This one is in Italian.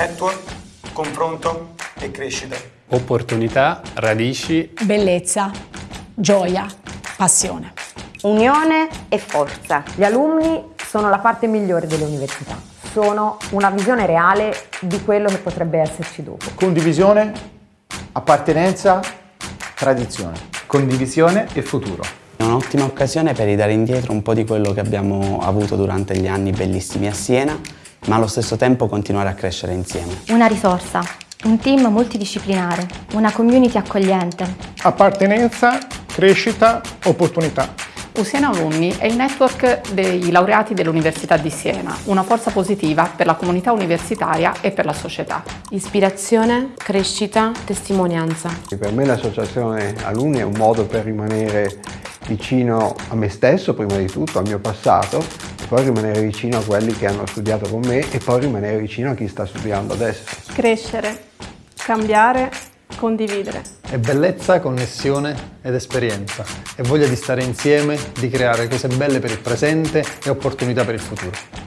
network, confronto e crescita. Opportunità, radici, bellezza, gioia, passione. Unione e forza. Gli alunni sono la parte migliore delle università. Sono una visione reale di quello che potrebbe esserci dopo. Condivisione, appartenenza, tradizione. Condivisione e futuro. È un'ottima occasione per ridare indietro un po' di quello che abbiamo avuto durante gli anni bellissimi a Siena, ma allo stesso tempo continuare a crescere insieme. Una risorsa, un team multidisciplinare, una community accogliente. Appartenenza, crescita, opportunità. Usiena Alumni è il network dei laureati dell'Università di Siena, una forza positiva per la comunità universitaria e per la società. Ispirazione, crescita, testimonianza. Per me l'associazione alunni è un modo per rimanere vicino a me stesso prima di tutto, al mio passato, poi rimanere vicino a quelli che hanno studiato con me e poi rimanere vicino a chi sta studiando adesso. Crescere, cambiare condividere. È bellezza, connessione ed esperienza. È voglia di stare insieme, di creare cose belle per il presente e opportunità per il futuro.